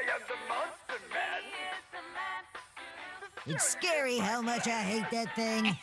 I am the Monster Man. It's scary how much I hate that thing.